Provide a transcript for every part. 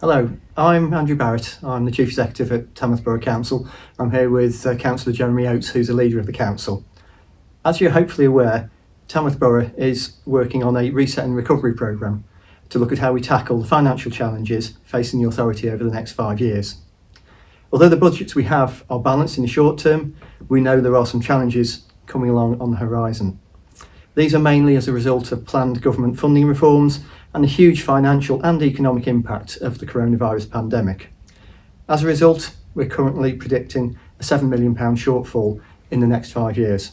Hello, I'm Andrew Barratt. I'm the Chief Executive at Tamworth Borough Council. I'm here with uh, Councillor Jeremy Oates, who's the leader of the council. As you're hopefully aware, Tamworth Borough is working on a reset and recovery programme to look at how we tackle the financial challenges facing the authority over the next five years. Although the budgets we have are balanced in the short term, we know there are some challenges coming along on the horizon. These are mainly as a result of planned government funding reforms and the huge financial and economic impact of the coronavirus pandemic. As a result, we're currently predicting a £7 million shortfall in the next five years.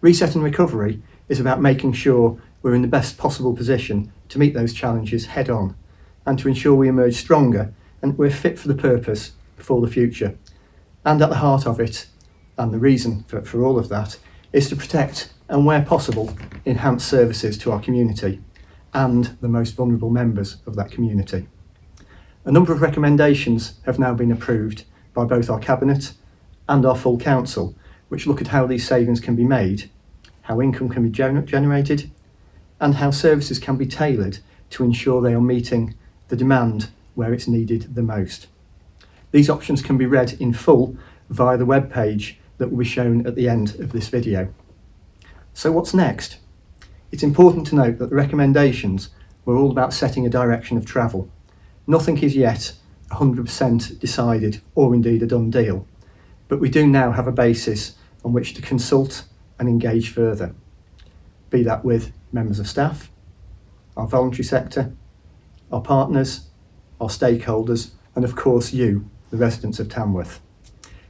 Reset and recovery is about making sure we're in the best possible position to meet those challenges head on and to ensure we emerge stronger and we're fit for the purpose for the future. And at the heart of it, and the reason for, for all of that, is to protect and where possible enhance services to our community and the most vulnerable members of that community. A number of recommendations have now been approved by both our Cabinet and our full Council, which look at how these savings can be made, how income can be gener generated, and how services can be tailored to ensure they are meeting the demand where it's needed the most. These options can be read in full via the web page that will be shown at the end of this video. So what's next? It's important to note that the recommendations were all about setting a direction of travel. Nothing is yet 100% decided or indeed a done deal, but we do now have a basis on which to consult and engage further, be that with members of staff, our voluntary sector, our partners, our stakeholders, and of course you, the residents of Tamworth.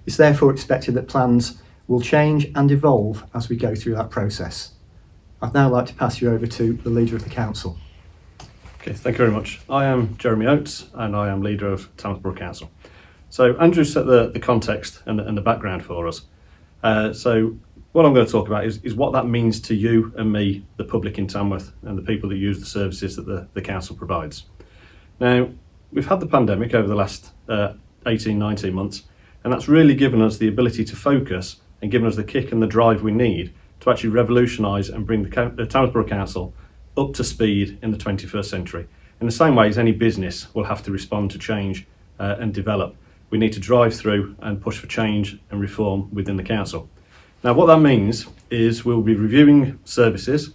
It's therefore expected that plans will change and evolve as we go through that process. I'd now like to pass you over to the leader of the council. Okay, thank you very much. I am Jeremy Oates and I am leader of Tamworth Council. So Andrew set the, the context and the, and the background for us. Uh, so what I'm going to talk about is, is what that means to you and me, the public in Tamworth and the people that use the services that the, the council provides. Now, we've had the pandemic over the last uh, 18, 19 months, and that's really given us the ability to focus and given us the kick and the drive we need to actually revolutionise and bring the, the Tamworth Borough Council up to speed in the 21st century. In the same way as any business will have to respond to change uh, and develop, we need to drive through and push for change and reform within the council. Now what that means is we'll be reviewing services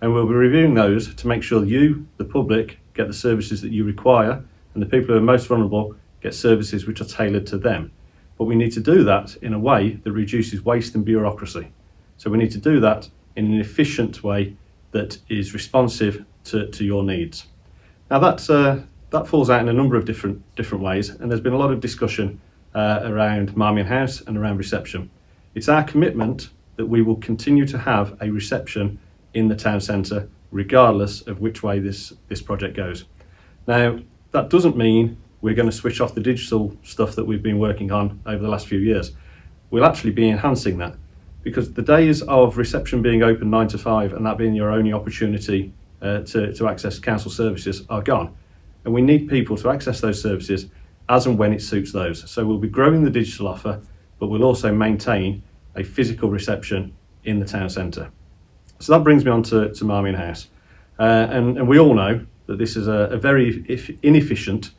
and we'll be reviewing those to make sure you, the public, get the services that you require and the people who are most vulnerable get services which are tailored to them. But we need to do that in a way that reduces waste and bureaucracy. So we need to do that in an efficient way that is responsive to, to your needs. Now that, uh, that falls out in a number of different, different ways and there's been a lot of discussion uh, around Marmion House and around reception. It's our commitment that we will continue to have a reception in the town centre regardless of which way this, this project goes. Now that doesn't mean we're going to switch off the digital stuff that we've been working on over the last few years. We'll actually be enhancing that because the days of reception being open nine to five and that being your only opportunity uh, to, to access council services are gone. And we need people to access those services as and when it suits those. So we'll be growing the digital offer, but we'll also maintain a physical reception in the town centre. So that brings me on to, to Marmion House. Uh, and, and we all know that this is a, a very inefficient,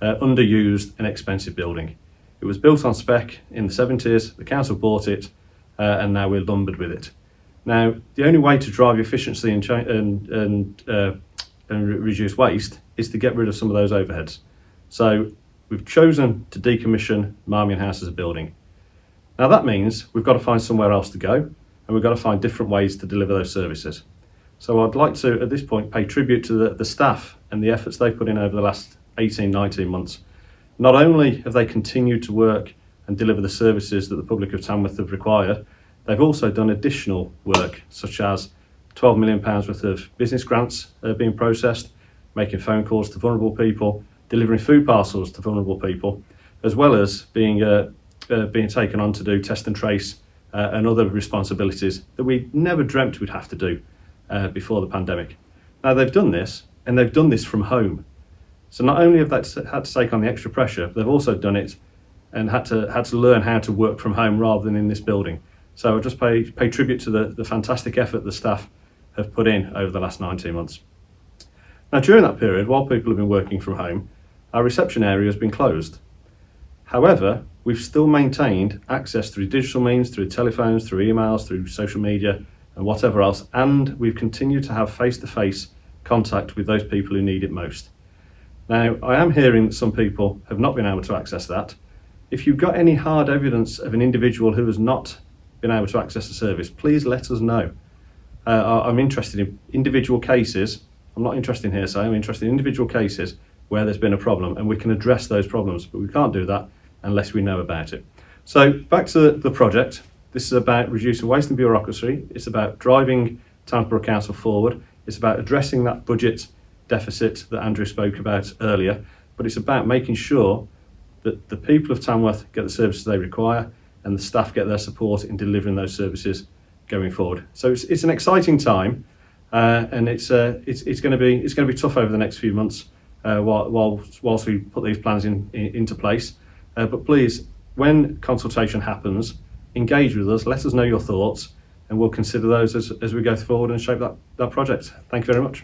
uh, underused and expensive building. It was built on spec in the 70s, the council bought it, uh, and now we're lumbered with it. Now, the only way to drive efficiency and, and, and, uh, and re reduce waste is to get rid of some of those overheads. So we've chosen to decommission Marmion House as a building. Now that means we've got to find somewhere else to go and we've got to find different ways to deliver those services. So I'd like to, at this point, pay tribute to the, the staff and the efforts they've put in over the last 18, 19 months. Not only have they continued to work and deliver the services that the public of Tamworth have required. They've also done additional work, such as £12 million worth of business grants uh, being processed, making phone calls to vulnerable people, delivering food parcels to vulnerable people, as well as being, uh, uh, being taken on to do test and trace uh, and other responsibilities that we never dreamt we'd have to do uh, before the pandemic. Now they've done this, and they've done this from home. So not only have they had to take on the extra pressure, they've also done it and had to had to learn how to work from home rather than in this building. So I just pay pay tribute to the, the fantastic effort the staff have put in over the last 19 months. Now during that period, while people have been working from home, our reception area has been closed. However, we've still maintained access through digital means, through telephones, through emails, through social media, and whatever else, and we've continued to have face to face contact with those people who need it most. Now, I am hearing that some people have not been able to access that. If you've got any hard evidence of an individual who has not been able to access the service, please let us know. Uh, I'm interested in individual cases. I'm not interested in hearsay, I'm interested in individual cases where there's been a problem and we can address those problems, but we can't do that unless we know about it. So, back to the, project. This is about reducing waste and bureaucracy. It's about driving Tamworth Council forward. It's about addressing that budget deficit that Andrew spoke about earlier. But it's about making sure that the people of Tamworth get the services they require and the staff get their support in delivering those services going forward. So it's, it's an exciting time, uh, and it's, uh, it's, it's going to be it's going to be tough over the next few months uh, while, whilst we put these plans in, in into place. Uh, but please, when consultation happens, engage with us. Let us know your thoughts, and we'll consider those as, as we go forward and shape that, that project. Thank you very much.